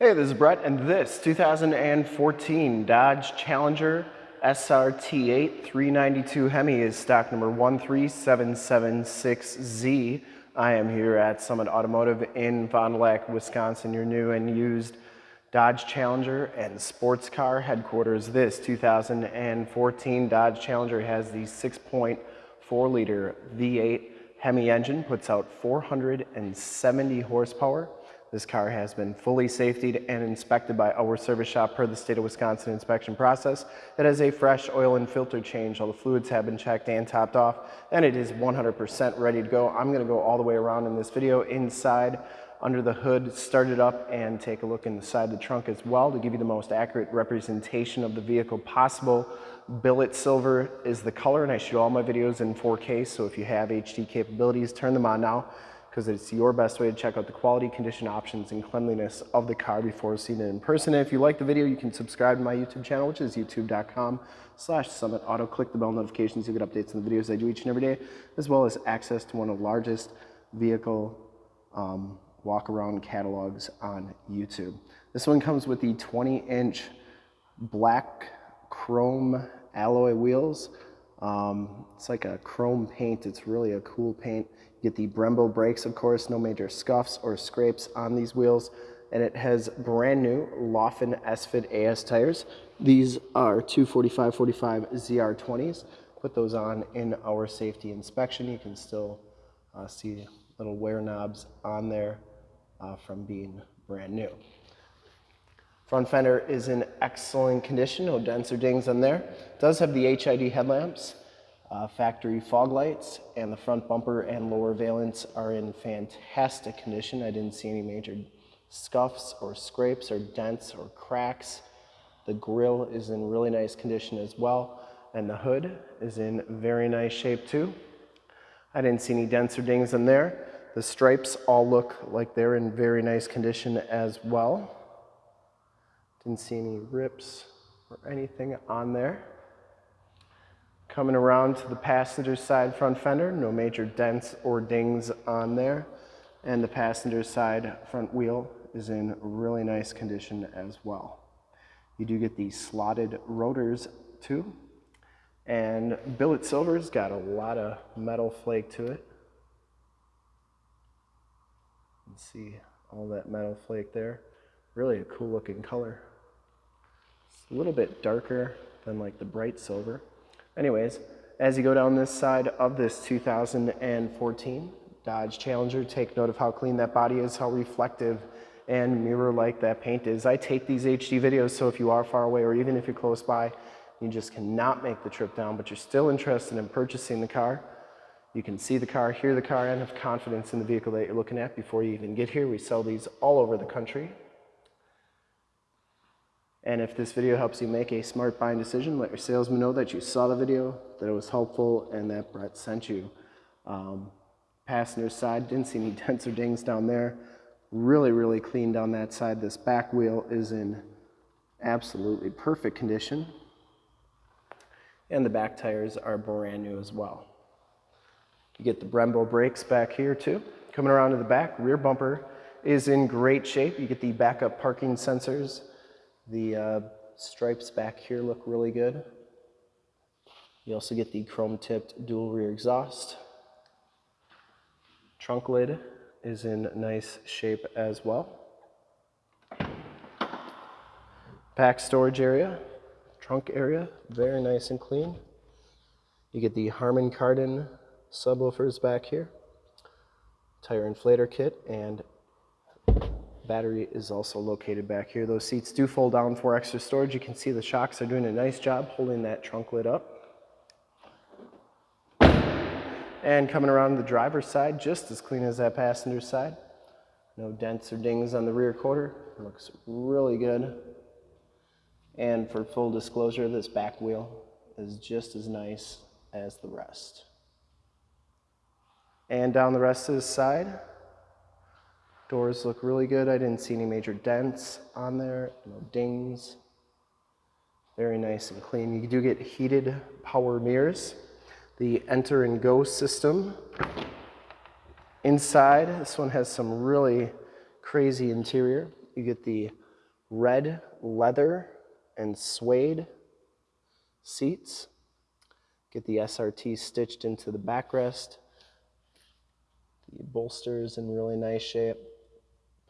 Hey, this is Brett, and this 2014 Dodge Challenger SRT8 392 Hemi is stock number 13776Z. I am here at Summit Automotive in Fond du Lac, Wisconsin, your new and used Dodge Challenger and sports car headquarters. This 2014 Dodge Challenger has the 6.4 liter V8 Hemi engine, puts out 470 horsepower this car has been fully safetied and inspected by our service shop per the state of Wisconsin inspection process. It has a fresh oil and filter change. All the fluids have been checked and topped off, and it is 100% ready to go. I'm gonna go all the way around in this video inside under the hood, start it up, and take a look inside the trunk as well to give you the most accurate representation of the vehicle possible. Billet silver is the color, and I shoot all my videos in 4K, so if you have HD capabilities, turn them on now because it's your best way to check out the quality, condition, options, and cleanliness of the car before seeing it in person. And if you like the video, you can subscribe to my YouTube channel, which is youtube.com slash summit auto. Click the bell notifications, You'll get updates on the videos I do each and every day, as well as access to one of the largest vehicle um, walk-around catalogs on YouTube. This one comes with the 20-inch black chrome alloy wheels. Um, it's like a chrome paint. It's really a cool paint. You get the Brembo brakes, of course, no major scuffs or scrapes on these wheels. And it has brand new Laufenn S-Fit AS tires. These are 245-45 ZR20s. Put those on in our safety inspection. You can still uh, see little wear knobs on there uh, from being brand new. Front fender is in excellent condition, no dents or dings on there. Does have the HID headlamps uh, factory fog lights and the front bumper and lower valance are in fantastic condition. I didn't see any major scuffs or scrapes or dents or cracks. The grill is in really nice condition as well and the hood is in very nice shape too. I didn't see any dents or dings in there. The stripes all look like they're in very nice condition as well. Didn't see any rips or anything on there. Coming around to the passenger side front fender, no major dents or dings on there. And the passenger side front wheel is in really nice condition as well. You do get these slotted rotors too. And billet silver's got a lot of metal flake to it. You see all that metal flake there. Really a cool looking color. A little bit darker than like the bright silver. Anyways, as you go down this side of this 2014 Dodge Challenger, take note of how clean that body is, how reflective and mirror-like that paint is. I take these HD videos, so if you are far away or even if you're close by, you just cannot make the trip down, but you're still interested in purchasing the car, you can see the car, hear the car, and have confidence in the vehicle that you're looking at before you even get here. We sell these all over the country. And if this video helps you make a smart buying decision, let your salesman know that you saw the video, that it was helpful, and that Brett sent you. Um, passenger side, didn't see any dents or dings down there. Really, really clean down that side. This back wheel is in absolutely perfect condition. And the back tires are brand new as well. You get the Brembo brakes back here too. Coming around to the back, rear bumper is in great shape. You get the backup parking sensors the uh, stripes back here look really good. You also get the chrome tipped dual rear exhaust. Trunk lid is in nice shape as well. Back storage area, trunk area, very nice and clean. You get the Harman Kardon subwoofers back here, tire inflator kit, and Battery is also located back here. Those seats do fold down for extra storage. You can see the shocks are doing a nice job holding that trunk lid up. And coming around the driver's side, just as clean as that passenger side. No dents or dings on the rear quarter. It looks really good. And for full disclosure, this back wheel is just as nice as the rest. And down the rest of the side, Doors look really good. I didn't see any major dents on there, no dings. Very nice and clean. You do get heated power mirrors. The enter and go system. Inside, this one has some really crazy interior. You get the red leather and suede seats. Get the SRT stitched into the backrest. The bolsters in really nice shape.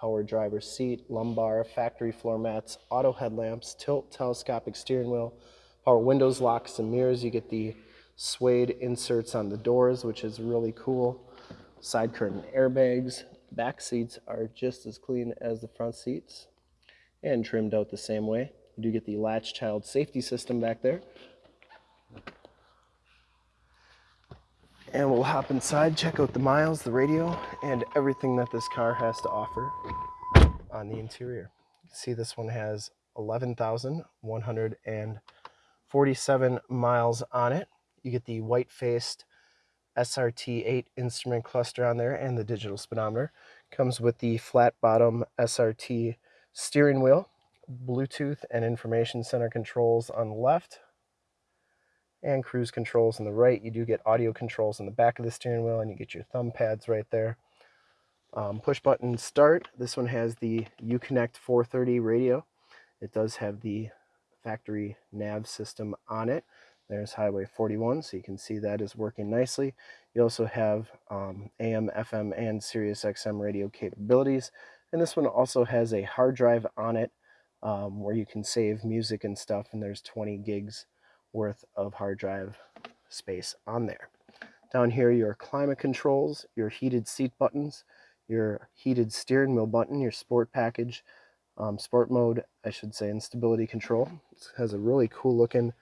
Power driver seat, lumbar, factory floor mats, auto headlamps, tilt telescopic steering wheel, power windows, locks, and mirrors. You get the suede inserts on the doors, which is really cool. Side curtain airbags. Back seats are just as clean as the front seats and trimmed out the same way. You do get the latch child safety system back there. And we'll hop inside, check out the miles, the radio, and everything that this car has to offer on the interior. You see this one has 11,147 miles on it. You get the white-faced SRT8 instrument cluster on there and the digital speedometer. Comes with the flat bottom SRT steering wheel, Bluetooth and information center controls on the left, and cruise controls on the right. You do get audio controls on the back of the steering wheel and you get your thumb pads right there. Um, push button start. This one has the Uconnect 430 radio. It does have the factory nav system on it. There's Highway 41, so you can see that is working nicely. You also have um, AM, FM, and Sirius XM radio capabilities. And this one also has a hard drive on it um, where you can save music and stuff, and there's 20 gigs worth of hard drive space on there. Down here, your climate controls, your heated seat buttons, your heated steering wheel button, your sport package, um, sport mode, I should say, and stability control. It has a really cool looking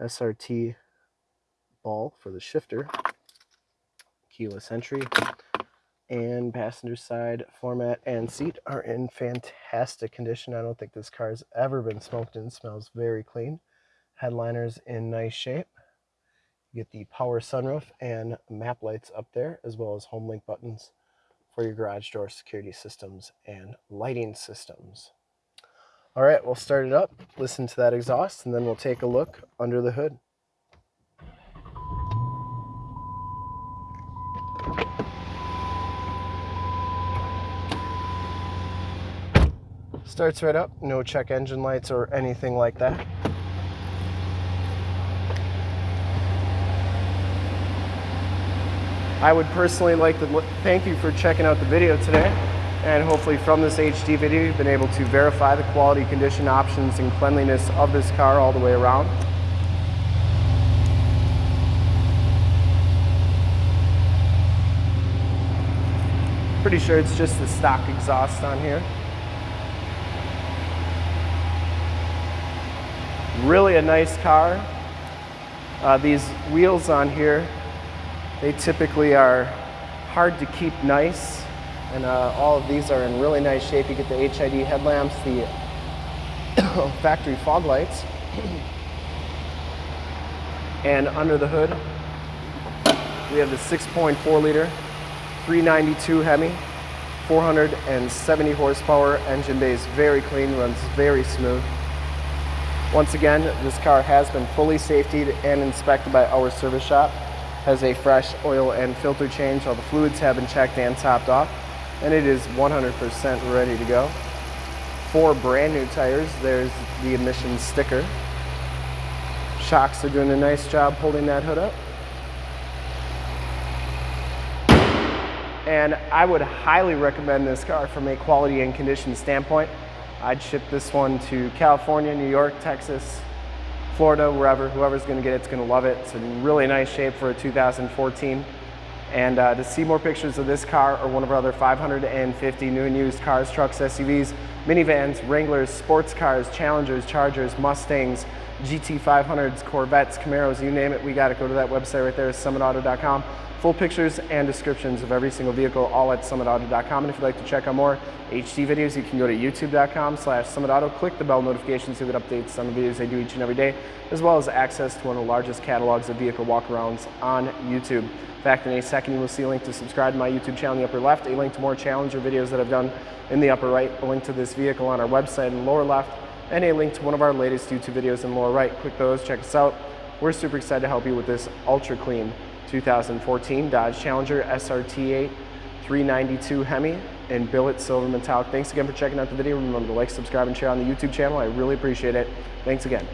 SRT ball for the shifter, keyless entry, and passenger side floor mat and seat are in fantastic condition. I don't think this car has ever been smoked in. smells very clean. Headliners in nice shape. You get the power sunroof and map lights up there, as well as HomeLink buttons for your garage door security systems and lighting systems. All right, we'll start it up, listen to that exhaust, and then we'll take a look under the hood. Starts right up, no check engine lights or anything like that. I would personally like to thank you for checking out the video today and hopefully from this HD video you've been able to verify the quality, condition, options, and cleanliness of this car all the way around. Pretty sure it's just the stock exhaust on here. Really a nice car. Uh, these wheels on here, they typically are hard to keep nice and uh, all of these are in really nice shape. You get the HID headlamps, the factory fog lights. and under the hood, we have the 6.4 liter 392 Hemi, 470 horsepower, engine bay is very clean, runs very smooth. Once again, this car has been fully safetied and inspected by our service shop. Has a fresh oil and filter change. All the fluids have been checked and topped off and it is 100% ready to go. Four brand new tires. There's the emissions sticker. Shocks are doing a nice job holding that hood up. And I would highly recommend this car from a quality and condition standpoint. I'd ship this one to California, New York, Texas, Florida, wherever, whoever's gonna get it, it's gonna love it. It's in really nice shape for a 2014. And uh, to see more pictures of this car or one of our other 550 new and used cars, trucks, SUVs, minivans, Wranglers, sports cars, Challengers, Chargers, Mustangs, GT500s, Corvettes, Camaros, you name it, we got it. go to that website right there, summitauto.com. Full pictures and descriptions of every single vehicle, all at summitauto.com. And if you'd like to check out more HD videos, you can go to youtube.com slash summitauto, click the bell notifications to get updates on the videos I do each and every day, as well as access to one of the largest catalogs of vehicle walkarounds on YouTube. In fact, in a second, you will see a link to subscribe to my YouTube channel in the upper left, a link to more Challenger videos that I've done in the upper right, a link to this vehicle on our website in the lower left, and a link to one of our latest YouTube videos in the lower right. Click those, check us out. We're super excited to help you with this ultra clean 2014 Dodge Challenger SRT8 392 Hemi and billet silver metallic. Thanks again for checking out the video. Remember to like, subscribe, and share on the YouTube channel. I really appreciate it. Thanks again.